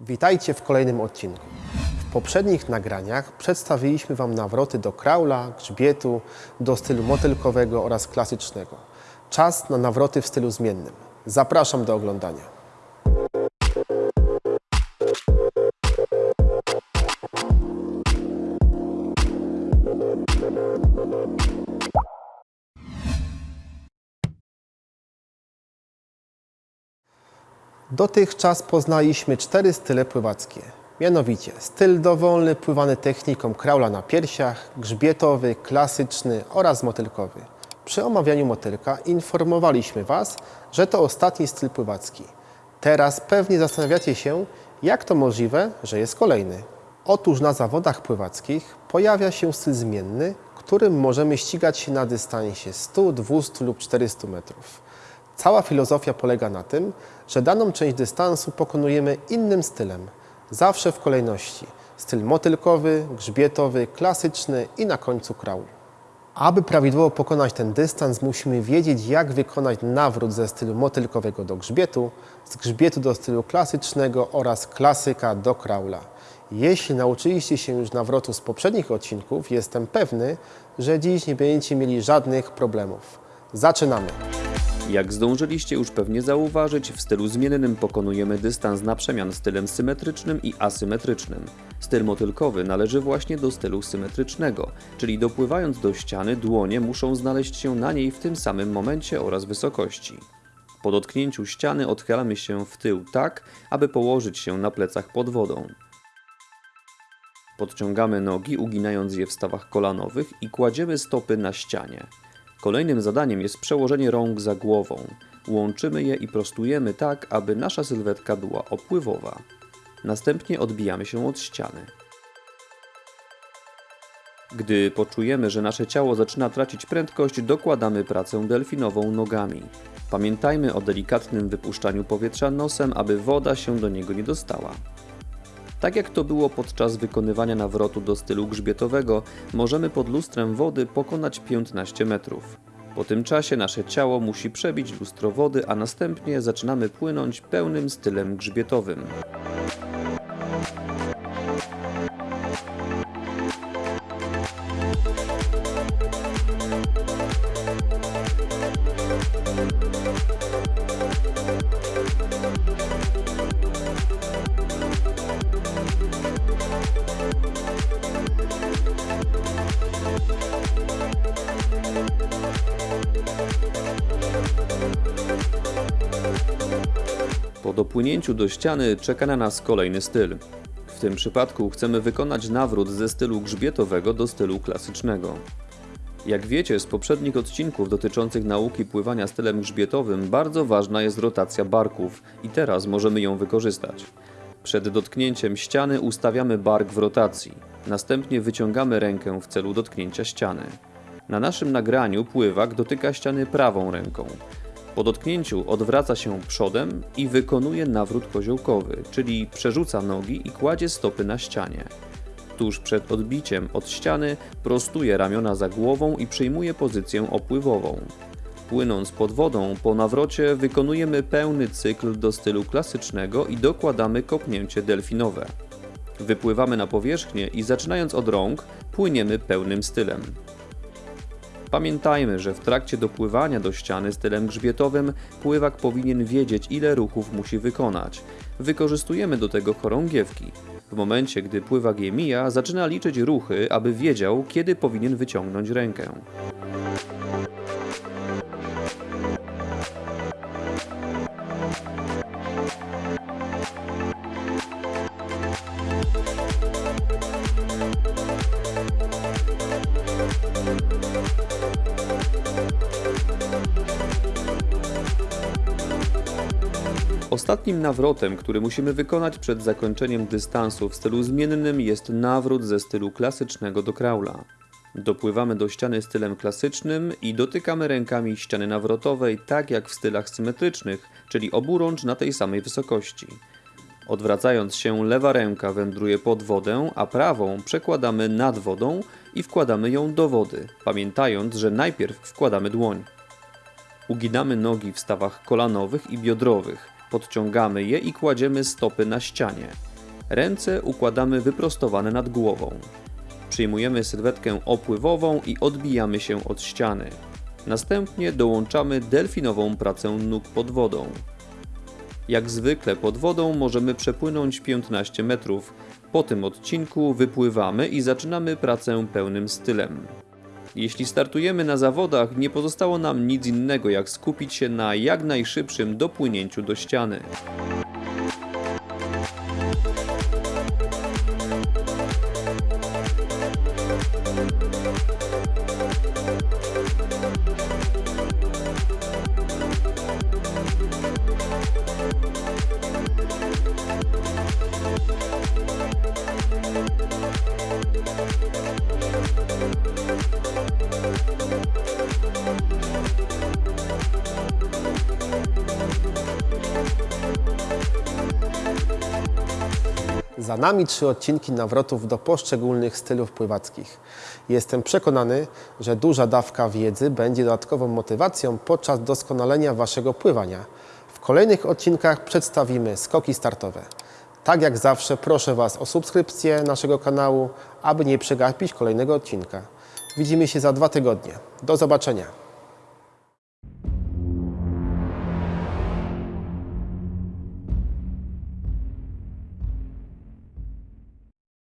Witajcie w kolejnym odcinku. W poprzednich nagraniach przedstawiliśmy Wam nawroty do kraula, grzbietu, do stylu motylkowego oraz klasycznego. Czas na nawroty w stylu zmiennym. Zapraszam do oglądania. Dotychczas poznaliśmy cztery style pływackie. Mianowicie styl dowolny pływany techniką kraula na piersiach, grzbietowy, klasyczny oraz motylkowy. Przy omawianiu motylka informowaliśmy Was, że to ostatni styl pływacki. Teraz pewnie zastanawiacie się, jak to możliwe, że jest kolejny. Otóż na zawodach pływackich pojawia się styl zmienny, którym możemy ścigać się na dystansie 100, 200 lub 400 metrów. Cała filozofia polega na tym, że daną część dystansu pokonujemy innym stylem, zawsze w kolejności. Styl motylkowy, grzbietowy, klasyczny i na końcu kraul. Aby prawidłowo pokonać ten dystans, musimy wiedzieć, jak wykonać nawrót ze stylu motylkowego do grzbietu, z grzbietu do stylu klasycznego oraz klasyka do kraula. Jeśli nauczyliście się już nawrotu z poprzednich odcinków, jestem pewny, że dziś nie będziecie mieli żadnych problemów. Zaczynamy! Jak zdążyliście już pewnie zauważyć, w stylu zmiennym pokonujemy dystans na przemian stylem symetrycznym i asymetrycznym. Styl motylkowy należy właśnie do stylu symetrycznego, czyli dopływając do ściany dłonie muszą znaleźć się na niej w tym samym momencie oraz wysokości. Po dotknięciu ściany odchylamy się w tył tak, aby położyć się na plecach pod wodą. Podciągamy nogi, uginając je w stawach kolanowych i kładziemy stopy na ścianie. Kolejnym zadaniem jest przełożenie rąk za głową. Łączymy je i prostujemy tak, aby nasza sylwetka była opływowa. Następnie odbijamy się od ściany. Gdy poczujemy, że nasze ciało zaczyna tracić prędkość, dokładamy pracę delfinową nogami. Pamiętajmy o delikatnym wypuszczaniu powietrza nosem, aby woda się do niego nie dostała. Tak jak to było podczas wykonywania nawrotu do stylu grzbietowego, możemy pod lustrem wody pokonać 15 metrów. Po tym czasie nasze ciało musi przebić lustro wody, a następnie zaczynamy płynąć pełnym stylem grzbietowym. Dopłynięciu do ściany czeka na nas kolejny styl. W tym przypadku chcemy wykonać nawrót ze stylu grzbietowego do stylu klasycznego. Jak wiecie z poprzednich odcinków dotyczących nauki pływania stylem grzbietowym, bardzo ważna jest rotacja barków i teraz możemy ją wykorzystać. Przed dotknięciem ściany ustawiamy bark w rotacji, następnie wyciągamy rękę w celu dotknięcia ściany. Na naszym nagraniu pływak dotyka ściany prawą ręką. Po dotknięciu odwraca się przodem i wykonuje nawrót koziołkowy, czyli przerzuca nogi i kładzie stopy na ścianie. Tuż przed odbiciem od ściany prostuje ramiona za głową i przyjmuje pozycję opływową. Płynąc pod wodą, po nawrocie wykonujemy pełny cykl do stylu klasycznego i dokładamy kopnięcie delfinowe. Wypływamy na powierzchnię i zaczynając od rąk, płyniemy pełnym stylem. Pamiętajmy, że w trakcie dopływania do ściany stylem grzbietowym pływak powinien wiedzieć, ile ruchów musi wykonać. Wykorzystujemy do tego chorągiewki. W momencie, gdy pływak je mija, zaczyna liczyć ruchy, aby wiedział, kiedy powinien wyciągnąć rękę. Ostatnim nawrotem, który musimy wykonać przed zakończeniem dystansu w stylu zmiennym jest nawrót ze stylu klasycznego do kraula. Dopływamy do ściany stylem klasycznym i dotykamy rękami ściany nawrotowej tak jak w stylach symetrycznych, czyli oburącz na tej samej wysokości. Odwracając się, lewa ręka wędruje pod wodę, a prawą przekładamy nad wodą i wkładamy ją do wody, pamiętając, że najpierw wkładamy dłoń. Uginamy nogi w stawach kolanowych i biodrowych. Podciągamy je i kładziemy stopy na ścianie. Ręce układamy wyprostowane nad głową. Przyjmujemy sylwetkę opływową i odbijamy się od ściany. Następnie dołączamy delfinową pracę nóg pod wodą. Jak zwykle pod wodą możemy przepłynąć 15 metrów. Po tym odcinku wypływamy i zaczynamy pracę pełnym stylem. Jeśli startujemy na zawodach, nie pozostało nam nic innego jak skupić się na jak najszybszym dopłynięciu do ściany. Za nami trzy odcinki nawrotów do poszczególnych stylów pływackich. Jestem przekonany, że duża dawka wiedzy będzie dodatkową motywacją podczas doskonalenia Waszego pływania. W kolejnych odcinkach przedstawimy skoki startowe. Tak jak zawsze proszę Was o subskrypcję naszego kanału, aby nie przegapić kolejnego odcinka. Widzimy się za dwa tygodnie. Do zobaczenia.